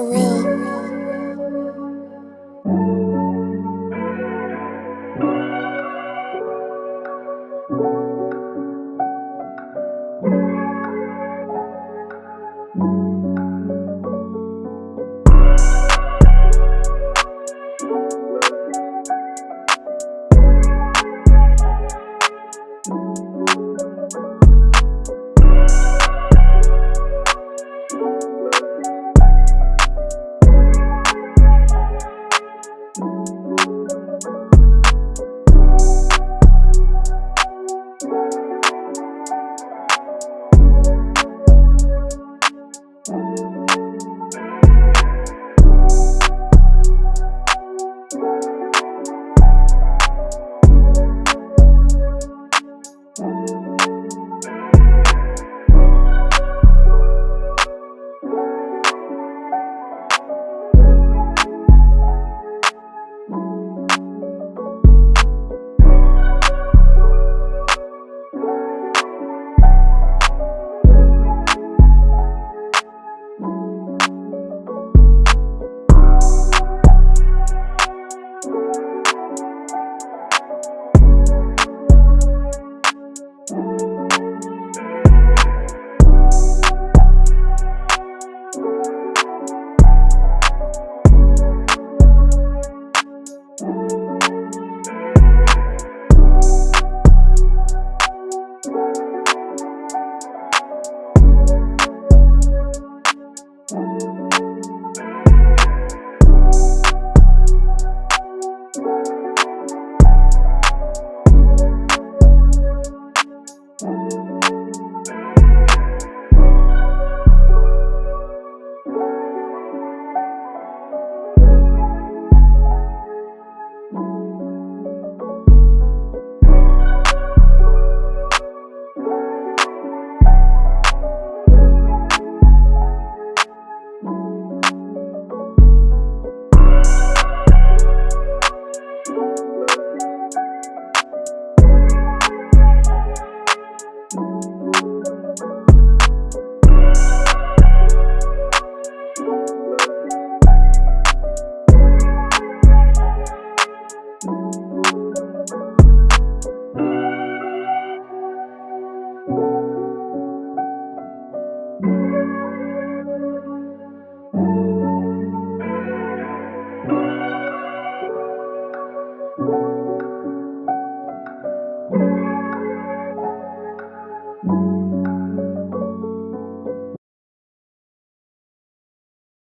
surreal.